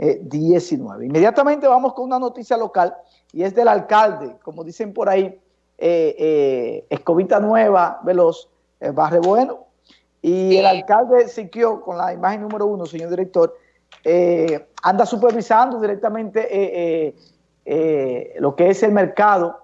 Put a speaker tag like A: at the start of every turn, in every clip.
A: 19. Inmediatamente vamos con una noticia local y es del alcalde, como dicen por ahí, eh, eh, Escobita Nueva, Veloz, eh, Barre Bueno, y el alcalde Siquio, con la imagen número uno, señor director, anda supervisando directamente lo que es el mercado.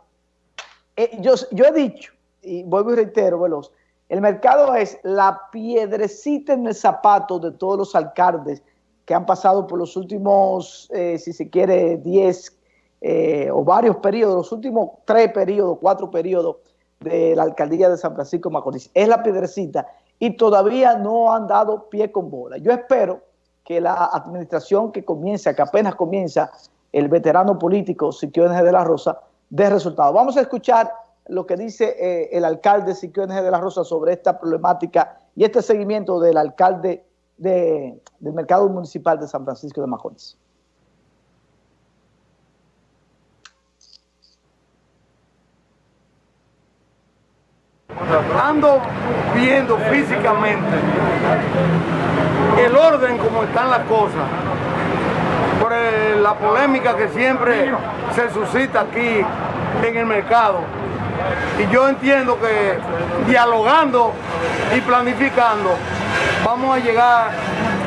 A: yo, yo he dicho, y vuelvo y reitero, Veloz, el mercado es la piedrecita en el zapato de todos los alcaldes que han pasado por los últimos, eh, si se quiere, 10 eh, o varios periodos, los últimos tres periodos, cuatro periodos de la alcaldía de San Francisco Macorís. Es la piedrecita y todavía no han dado pie con bola. Yo espero que la administración que comienza, que apenas comienza el veterano político Siquio de la Rosa, dé resultado. Vamos a escuchar lo que dice eh, el alcalde Siquio de la Rosa sobre esta problemática y este seguimiento del alcalde del mercado municipal de San Francisco de Macorís.
B: Ando viendo físicamente el orden como están las cosas, por la polémica que siempre se suscita aquí en el mercado y yo entiendo que dialogando y planificando vamos a llegar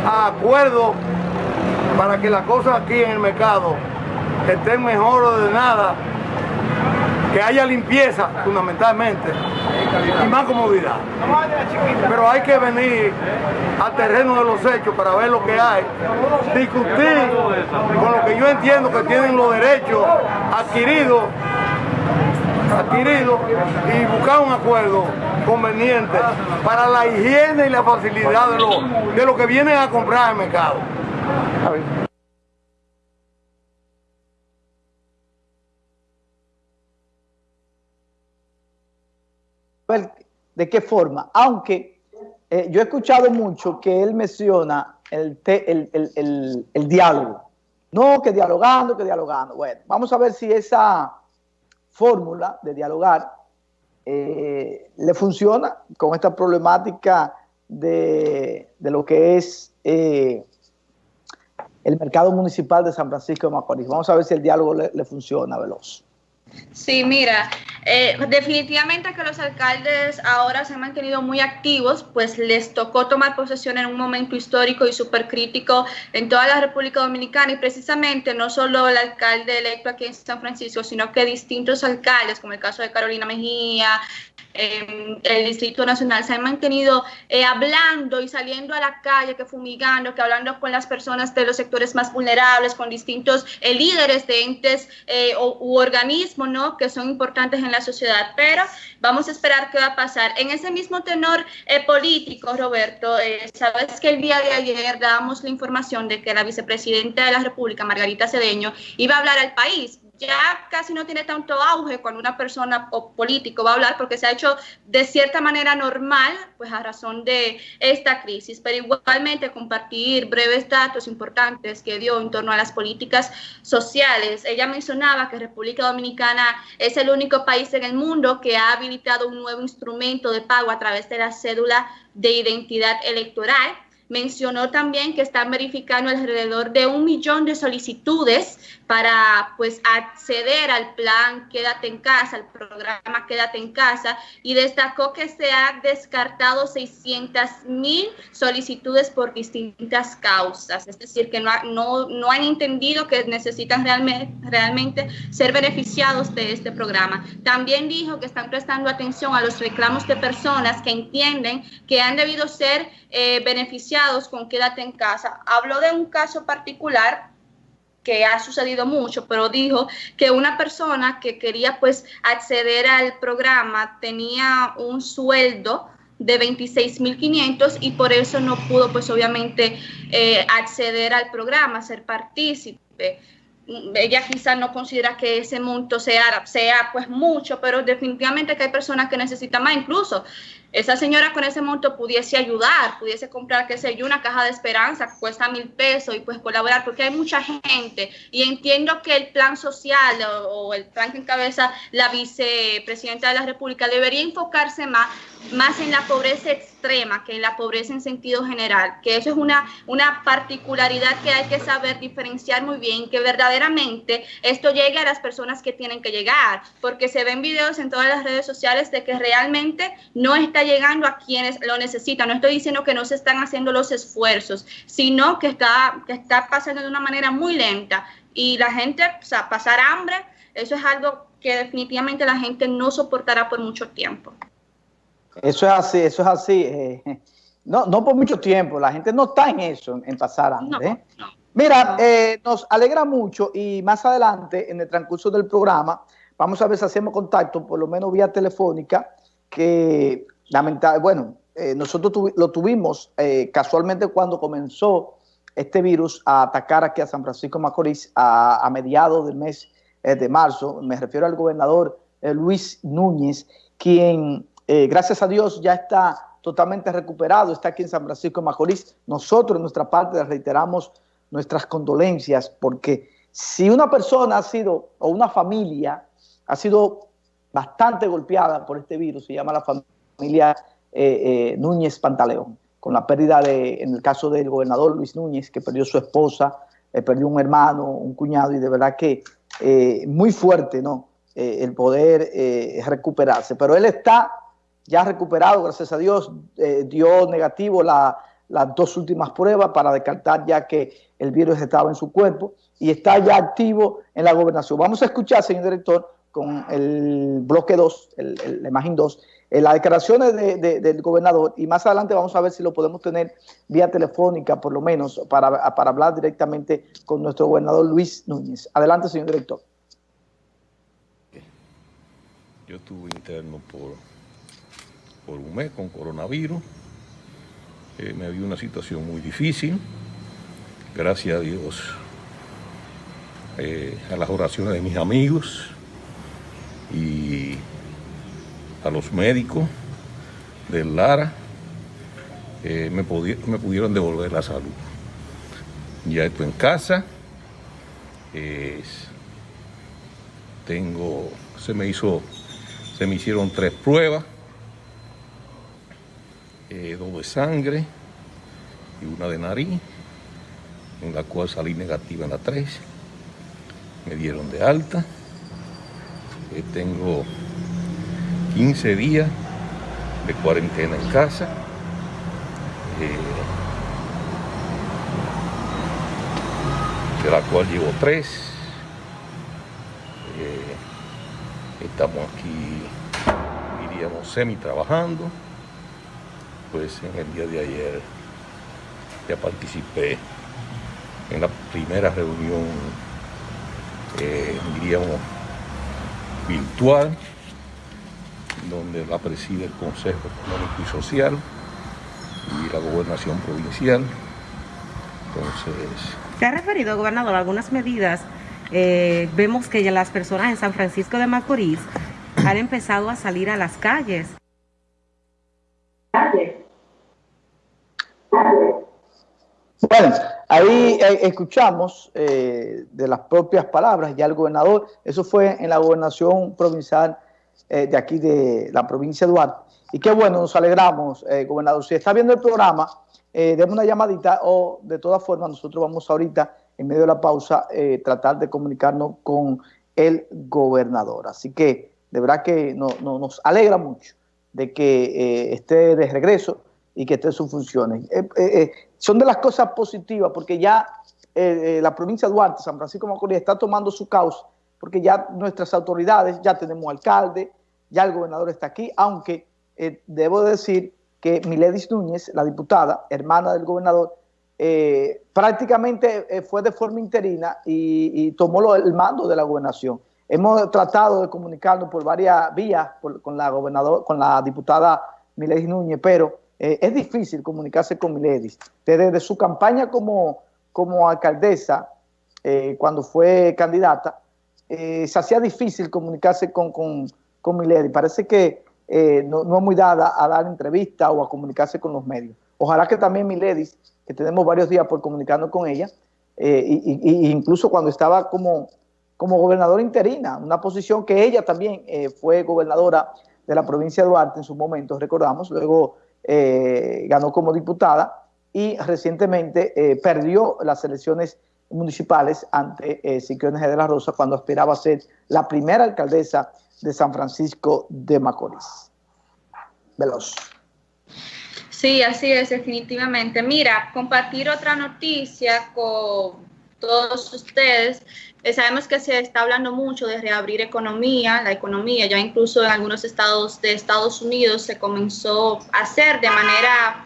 B: a acuerdos para que las cosas aquí en el mercado estén mejor ordenadas, que haya limpieza fundamentalmente y más comodidad. Pero hay que venir al terreno de los hechos para ver lo que hay, discutir con lo que yo entiendo que tienen los derechos adquiridos y buscar un acuerdo conveniente para la higiene y la facilidad de lo, de lo que vienen a comprar al mercado.
A: ¿De qué forma? Aunque eh, yo he escuchado mucho que él menciona el, el, el diálogo. No, que dialogando, que dialogando. Bueno, vamos a ver si esa fórmula de dialogar eh, le funciona con esta problemática de, lo que es eh, el mercado municipal de San Francisco de Macorís. Vamos a ver si el diálogo le, le funciona veloz.
C: Sí, mira, eh, definitivamente que los alcaldes ahora se han mantenido muy activos, pues les tocó tomar posesión en un momento histórico y súper crítico en toda la República Dominicana. Y precisamente no solo el alcalde electo aquí en San Francisco, sino que distintos alcaldes, como el caso de Carolina Mejía, el Distrito Nacional se han mantenido eh, hablando y saliendo a la calle, que fumigando, que hablando con las personas de los sectores más vulnerables, con distintos eh, líderes de entes eh, u organismos ¿no? que son importantes en la sociedad. Pero vamos a esperar qué va a pasar. En ese mismo tenor político, Roberto, sabes que el día de ayer dábamos la información de que la vicepresidenta de la República, Margarita Cedeño, iba a hablar al país ya casi no tiene tanto auge cuando una persona o político va a hablar porque se ha hecho de cierta manera normal, pues a razón de esta crisis, pero igualmente compartir breves datos importantes que dio en torno a las políticas sociales. Ella mencionaba que República Dominicana es el único país en el mundo que ha habilitado un nuevo instrumento de pago a través de la cédula de identidad electoral mencionó también que están verificando alrededor de un millón de solicitudes para pues acceder al plan Quédate en casa, al programa Quédate en casa y destacó que se han descartado 600 mil solicitudes por distintas causas, es decir, que no, no, no han entendido que necesitan realmente, realmente ser beneficiados de este programa. También dijo que están prestando atención a los reclamos de personas que entienden que han debido ser eh, beneficiados con Quédate en casa. Habló de un caso particular que ha sucedido mucho, pero dijo que una persona que quería pues acceder al programa tenía un sueldo de 26.500 y por eso no pudo pues obviamente eh, acceder al programa, ser partícipe. Ella quizás no considera que ese monto sea, sea pues mucho, pero definitivamente que hay personas que necesitan más. Incluso esa señora con ese monto pudiese ayudar, pudiese comprar, qué sé yo, una caja de esperanza que cuesta mil pesos y pues colaborar, porque hay mucha gente. Y entiendo que el plan social o, el plan que encabeza la vicepresidenta de la República debería enfocarse más, más en la pobreza extrema que en la pobreza en sentido general, que eso es una, una particularidad que hay que saber diferenciar muy bien, que verdaderamente esto llegue a las personas que tienen que llegar, porque se ven videos en todas las redes sociales de que realmente no está llegando a quienes lo necesitan. No estoy diciendo que no se están haciendo los esfuerzos, sino que está, que está pasando de una manera muy lenta. Y la gente, o sea, pasar hambre, eso es algo que definitivamente la gente no soportará por mucho tiempo.
A: Eso es así, eso es así. Eh, no, no por mucho tiempo, la gente no está en eso, en pasar. ¿eh? Mira, eh, nos alegra mucho y más adelante, en el transcurso del programa, vamos a ver si hacemos contacto, por lo menos vía telefónica, que lamentable, bueno, eh, nosotros lo tuvimos eh, casualmente cuando comenzó este virus a atacar aquí a San Francisco Macorís a, mediados del mes de marzo. Me refiero al gobernador Luis Núñez, quien, gracias a Dios, ya está totalmente recuperado, está aquí en San Francisco Macorís. Nosotros, en nuestra parte, reiteramos nuestras condolencias, porque si una persona ha sido, o una familia, ha sido bastante golpeada por este virus, se llama la familia eh, eh, Núñez Pantaleón, con la pérdida de, en el caso del gobernador Luis Núñez, que perdió su esposa, eh, perdió un hermano, un cuñado, y de verdad que muy fuerte, ¿no? el poder recuperarse. Pero él está ya recuperado, gracias a Dios, dio negativo las dos últimas pruebas para descartar ya que el virus estaba en su cuerpo y está ya activo en la gobernación. Vamos a escuchar, señor director, con el bloque 2, el, el, la imagen 2, eh, las declaraciones del gobernador y más adelante vamos a ver si lo podemos tener vía telefónica por lo menos para, hablar directamente con nuestro gobernador Luis Núñez. Adelante, señor director.
D: Yo estuve interno por, por un mes con coronavirus. Eh, me había una situación muy difícil. Gracias a Dios, eh, a las oraciones de mis amigos y a los médicos del Lara, me, me pudieron devolver la salud. Ya estoy en casa, tengo, se me hizo, se me hicieron tres pruebas, eh, dos de sangre y una de nariz, en la cual salí negativa en la tres, me dieron de alta, eh, tengo 15 días de cuarentena en casa. Eh, de la cual llevo tres. Eh, estamos aquí, diríamos, semi trabajando. Pues en el día de ayer ya participé en la primera reunión, eh, diríamos, virtual donde la preside el Consejo Económico y Social y la Gobernación Provincial. Entonces...
E: ¿Se ha referido, gobernador, a algunas medidas? Eh, vemos que ya las personas en San Francisco de Macorís han empezado a salir a las calles.
A: Bueno, ahí eh, escuchamos eh, de las propias palabras ya el gobernador, eso fue en la gobernación provincial eh, de aquí de la provincia de Duarte. Y qué bueno, nos alegramos, gobernador. Si está viendo el programa, eh, una llamadita o de todas formas nosotros vamos ahorita, en medio de la pausa, tratar de comunicarnos con el gobernador. Así que de verdad que no, nos alegra mucho de que esté de regreso y que esté sus funciones. son de las cosas positivas porque ya la provincia de Duarte, San Francisco de Macorís, está tomando su causa porque ya nuestras autoridades, ya tenemos alcalde, ya el gobernador está aquí, aunque eh, debo decir que Miledis Núñez, la diputada, hermana del gobernador, eh, prácticamente eh, fue de forma interina y, tomó el mando de la gobernación. Hemos tratado de comunicarnos por varias vías con la gobernador, con la diputada Miledis Núñez, pero es difícil comunicarse con Miledis. Desde su campaña como, como alcaldesa, cuando fue candidata, se hacía difícil comunicarse con, con, con Milady. Parece que eh, no, es muy dada a dar entrevistas o a comunicarse con los medios. Ojalá que también Miledis, que tenemos varios días por comunicarnos con ella, eh, y, incluso cuando estaba como, como gobernadora interina, una posición que ella también eh, fue gobernadora de la provincia de Duarte en su momento, recordamos, luego ganó como diputada y recientemente perdió las elecciones municipales ante eh, de la Rosa cuando aspiraba a ser la primera alcaldesa de San Francisco de Macorís. Veloz.
C: Sí, así es, definitivamente. Mira, compartir otra noticia con todos ustedes. Eh, sabemos que se está hablando mucho de reabrir economía, la economía, ya incluso en algunos estados de Estados Unidos se comenzó a hacer de manera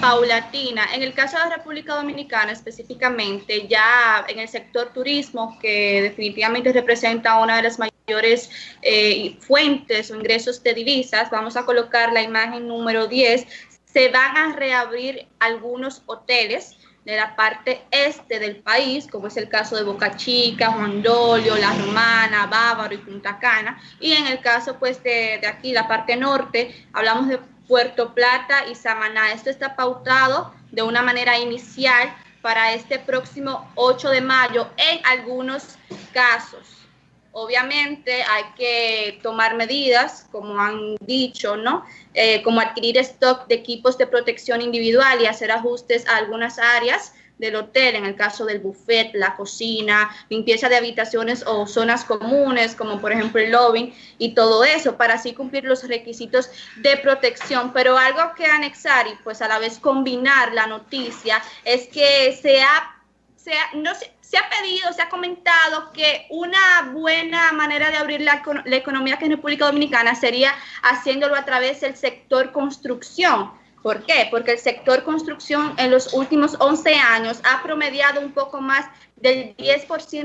C: paulatina. En el caso de la República Dominicana específicamente, ya en el sector turismo, que definitivamente representa una de las mayores eh, fuentes o ingresos de divisas, vamos a colocar la imagen número 10, se van a reabrir algunos hoteles de la parte este del país, como es el caso de Boca Chica, Juan Dolio, La Romana, Bávaro y Punta Cana. Y en el caso pues de, de aquí, la parte norte, hablamos de Puerto Plata y Samaná. Esto está pautado de una manera inicial para este próximo 8 de mayo en algunos casos. Obviamente hay que tomar medidas, como han dicho, ¿no? Eh, como adquirir stock de equipos de protección individual y hacer ajustes a algunas áreas del hotel, en el caso del buffet, la cocina, limpieza de habitaciones o zonas comunes, como por ejemplo el lobby y todo eso, para así cumplir los requisitos de protección. Pero algo que anexar y pues a la vez combinar la noticia es que se ha, se no se, ha pedido, se ha comentado que una buena manera de abrir la, la economía que es República Dominicana sería haciéndolo a través del sector construcción ¿Por qué? Porque el sector construcción en los últimos 11 años ha promediado un poco más del 10%